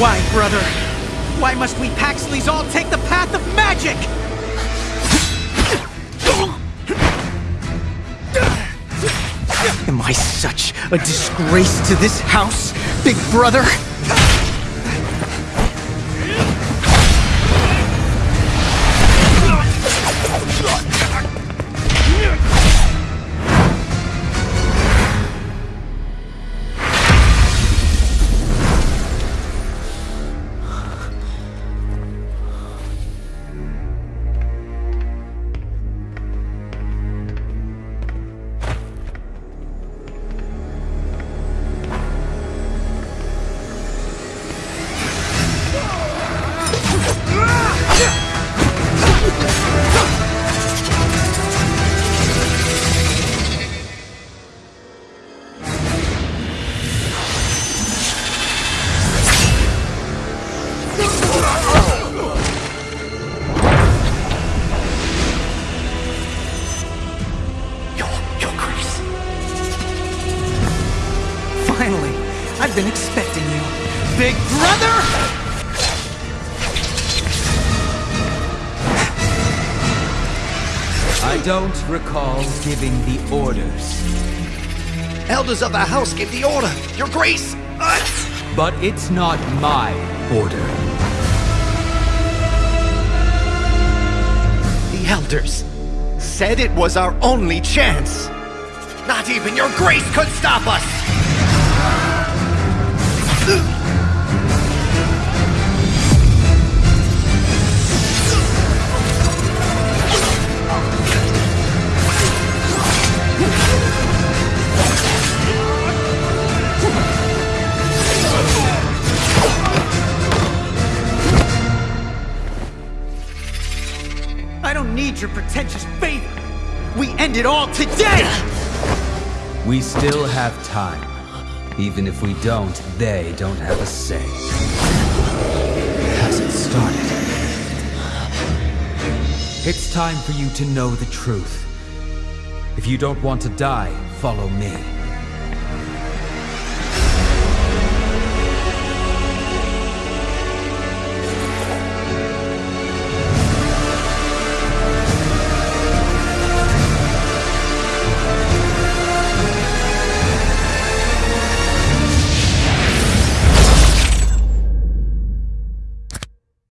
Why, brother? Why must we Paxleys all take the path of magic? Am I such a disgrace to this house, big brother? I've been expecting you. Big brother! I don't recall giving the orders, Elders of the house give the order. Your grace! Uh, but it's not my order. the elders said it was our only chance. Not even your grace could stop us! I don't need your pretentious favor. We end it all today! We still have time. Even if we don't, they don't have a say. Hasn't started. It's time for you to know the truth. If you don't want to die, follow me.